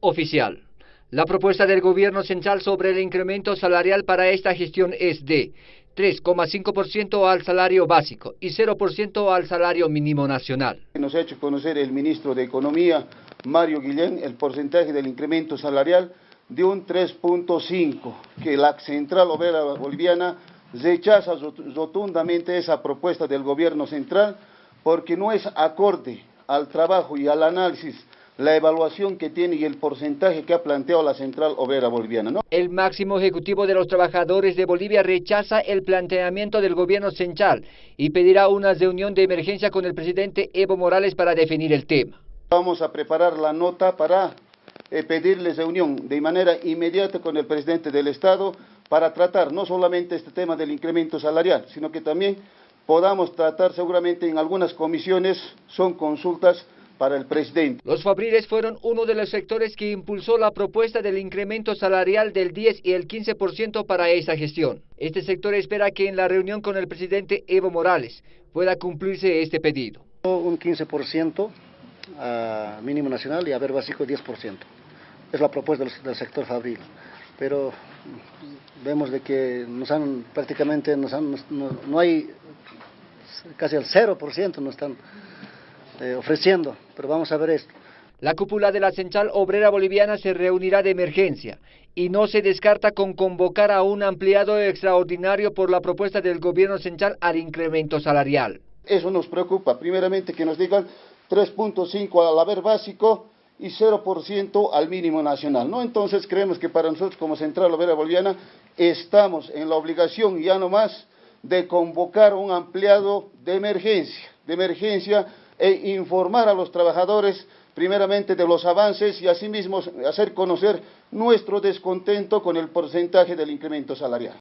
oficial. La propuesta del gobierno central sobre el incremento salarial para esta gestión es de 3,5% al salario básico y 0% al salario mínimo nacional. Nos ha hecho conocer el ministro de Economía, Mario Guillén, el porcentaje del incremento salarial de un 3.5, que la Central Obrera Boliviana rechaza rotundamente esa propuesta del gobierno central porque no es acorde al trabajo y al análisis la evaluación que tiene y el porcentaje que ha planteado la Central Obrera Boliviana. ¿no? El máximo ejecutivo de los trabajadores de Bolivia rechaza el planteamiento del gobierno central y pedirá una reunión de emergencia con el presidente Evo Morales para definir el tema. Vamos a preparar la nota para eh, pedirle reunión de manera inmediata con el presidente del Estado para tratar no solamente este tema del incremento salarial, sino que también podamos tratar seguramente en algunas comisiones, son consultas para el presidente. Los fabriles fueron uno de los sectores que impulsó la propuesta del incremento salarial del 10 y el 15% para esa gestión. Este sector espera que en la reunión con el presidente Evo Morales pueda cumplirse este pedido. Un 15% a mínimo nacional y a ver básico 10%. Es la propuesta del, sector fabril. Pero vemos de que nos han prácticamente, nos han, no, hay casi el 0% nos están eh, ofreciendo, pero vamos a ver esto. La cúpula de la Central Obrera Boliviana se reunirá de emergencia y no se descarta con convocar a un ampliado extraordinario por la propuesta del gobierno central al incremento salarial. Eso nos preocupa, primeramente que nos digan 3.5 al haber básico y 0% al mínimo nacional. ¿no? Entonces creemos que para nosotros como Central Obrera Boliviana estamos en la obligación ya no más de convocar un ampliado de emergencia, de emergencia e informar a los trabajadores primeramente de los avances y asimismo hacer conocer nuestro descontento con el porcentaje del incremento salarial.